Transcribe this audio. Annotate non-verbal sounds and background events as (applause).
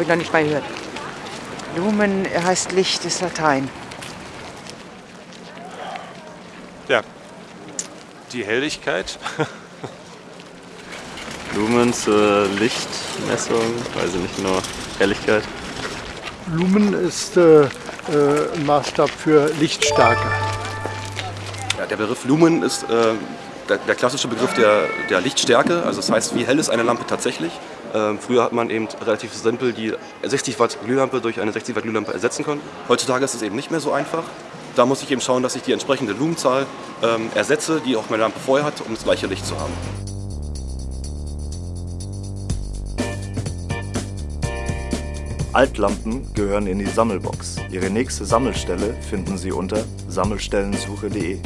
Habe ich noch nicht mal gehört. Lumen heißt Licht, ist Latein. Ja, die Helligkeit. (laughs) Lumen zur Lichtmessung, weiß ich nicht genau, Helligkeit. Lumen ist äh, äh, ein Maßstab für Lichtstärke. Ja, der Begriff Lumen ist äh, der, der, klassische Begriff der, der, Lichtstärke. Also das heißt, wie hell ist eine Lampe tatsächlich. Ähm, früher hat man eben relativ simpel die 60 Watt Glühlampe durch eine 60 Watt Glühlampe ersetzen können. Heutzutage ist es eben nicht mehr so einfach. Da muss ich eben schauen, dass ich die entsprechende Lumenzahl ähm, ersetze, die auch meine Lampe vorher hat, um das gleiche Licht zu haben. Altlampen gehören in die Sammelbox. Ihre nächste Sammelstelle finden Sie unter sammelstellensuche.de.